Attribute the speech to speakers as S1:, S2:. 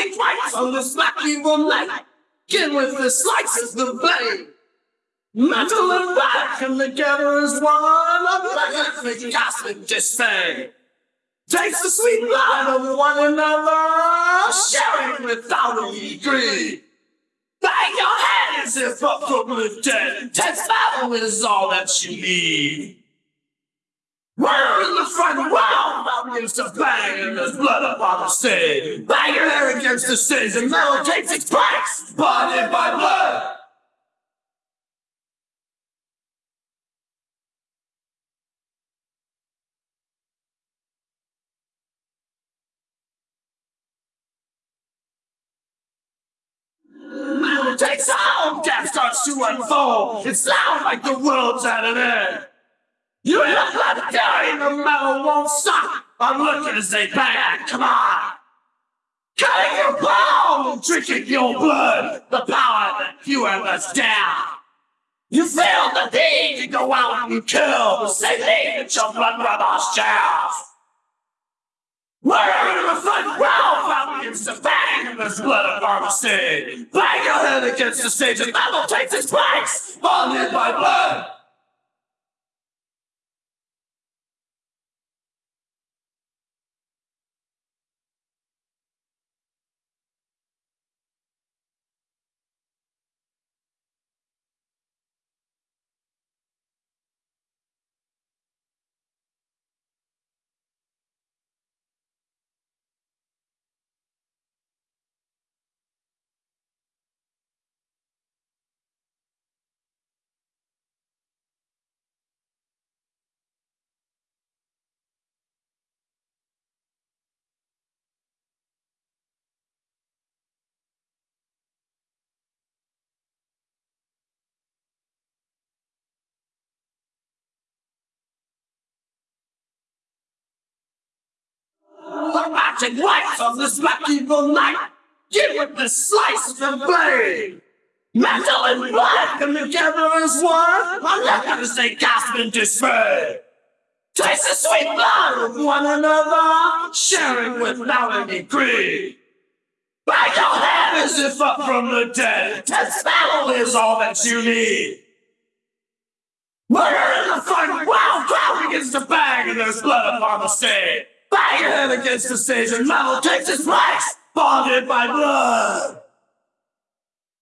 S1: magic lights on this black evil night. Get with the slices the blade. Metal and black come together as one. A black cosmic dismay. Takes the sweet blood of one another, sharing without any greed. Bang your head as if up from the dead. Tense battle is all that you need. We're in the front up against the bang, and there's blood upon the stage. Bang your head against the stage, and metal takes its place, bonded by blood. Metal takes on, death starts to unfold. It's loud like the world's at an end. You look like a guy, the metal won't stop. I'm looking to say bang, come on. Cutting your bone, drinking your blood, the power that you have us down. You feel the need to go out and kill the same thing that your blood brothers share. We're in the front row, out against the bang of this blood of pharmacy. Bang your head against the stage, and metal takes its place, bonded by blood. The magic lights of this black evil night. Give it the slice of the blade. Metal and blood come together as one. Not gonna say gasp in dismay. Taste the sweet blood of one another, sharing without any greed. Bang your head as if up from the dead. Tense battle is all that you need. Murder in the front, wow, crowd begins to bang, and there's blood upon the stage. Bang your head against the stage, and metal takes its place, bonded by blood.